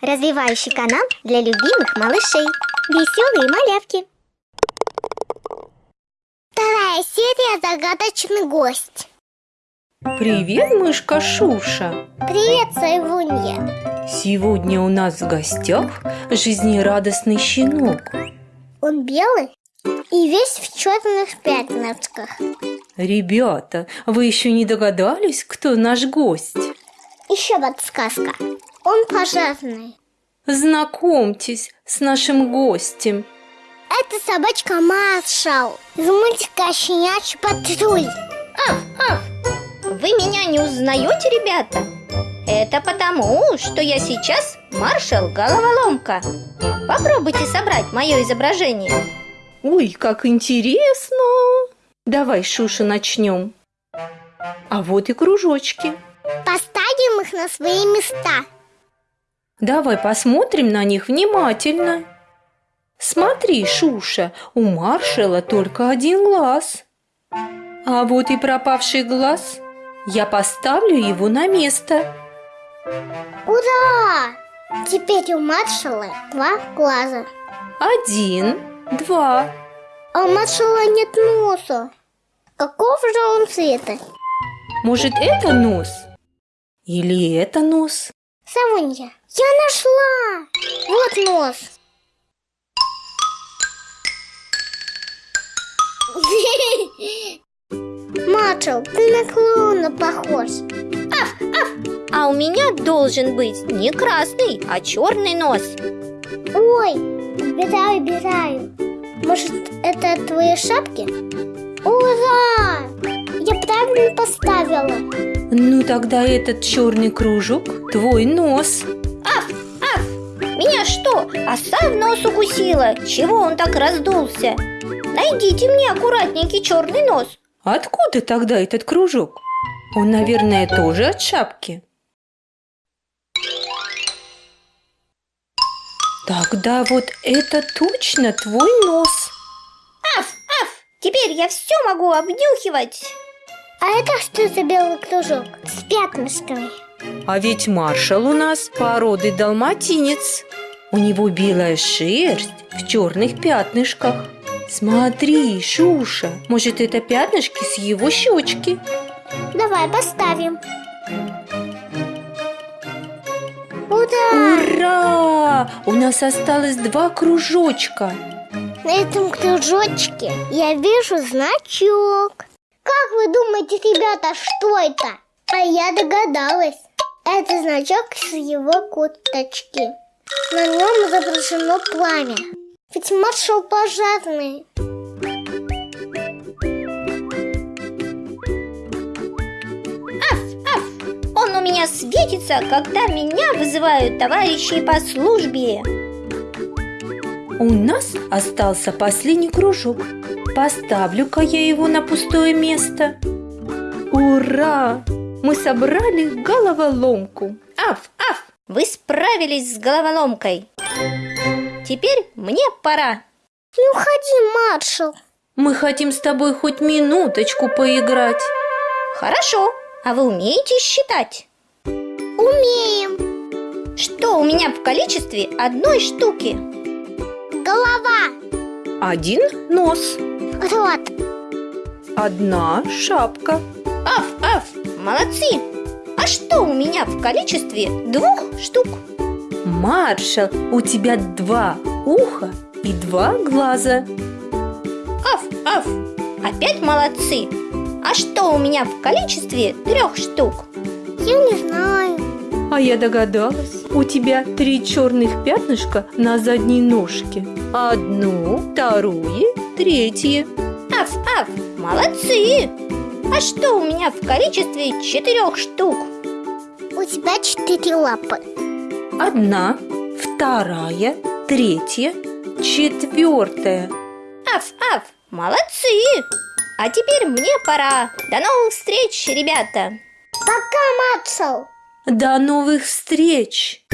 Развивающий канал для любимых малышей. Веселые малявки. Вторая серия «Загадочный гость». Привет, мышка Шуша! Привет, Сайвунья. Сегодня у нас в гостях жизнерадостный щенок. Он белый и весь в черных пятнышках. Ребята, вы еще не догадались, кто наш гость? Еще подсказка. Он пожарный. Знакомьтесь с нашим гостем. Это собачка Маршал из мультика «Щенячий патруль». Вы меня не узнаете, ребята? Это потому, что я сейчас маршал головоломка. Попробуйте собрать мое изображение. Ой, как интересно! Давай, Шуша, начнем. А вот и кружочки. Поставим их на свои места. Давай посмотрим на них внимательно. Смотри, Шуша, у маршала только один глаз. А вот и пропавший глаз. Я поставлю его на место. Ура! Теперь у маршала два глаза. Один, два. А у маршала нет носа. Каков же он цвета? Может, это нос? Или это нос? Савунья, я нашла! Вот нос. Маршал, ты на клоуна похож. А у меня должен быть не красный, а черный нос. Ой, убираю, убираю. Может, это от твоей шапки? Ура! Я правильно поставила. Ну тогда этот черный кружок твой нос. Меня что, оса в нос укусила? Чего он так раздулся? Найдите мне аккуратненький черный нос. Откуда тогда этот кружок? Он, наверное, тоже от шапки. Тогда вот это точно твой нос. Аф, аф, теперь я все могу обнюхивать. А это что за белый кружок с пятнышками? А ведь маршал у нас породы далматинец. У него белая шерсть в черных пятнышках. Смотри, Шуша, может это пятнышки с его щечки? Давай поставим. Ура! Ура! У нас осталось два кружочка. На этом кружочке я вижу значок. Как вы думаете, ребята, что это? А я догадалась. Это значок с его курточки. На нем изображено пламя. Ведь маршал пожарный. Он у меня светится, когда меня вызывают товарищи по службе. У нас остался последний кружок. Поставлю-ка я его на пустое место. Ура! Мы собрали головоломку. Аф, аф, вы справились с головоломкой. Теперь мне пора. Не уходи, маршал. Мы хотим с тобой хоть минуточку поиграть. Хорошо, а вы умеете считать? Умеем. Что у меня в количестве одной штуки? Голова, Один нос, рот, одна шапка, Аф, аф, молодцы! А что у меня в количестве двух штук? маршал, у тебя два уха и два глаза. Аф, аф, опять молодцы! А что у меня в количестве трех штук? я не знаю. А я догадалась, у тебя три черных пятнышка на задней ножке. Одно, второе, третье. Аф, аф, молодцы! А что у меня в количестве четырех штук? У тебя четыре лапы. Одна, вторая, третья, четвертая. Аф, аф, молодцы! А теперь мне пора. До новых встреч, ребята! Пока, маршал. До новых встреч!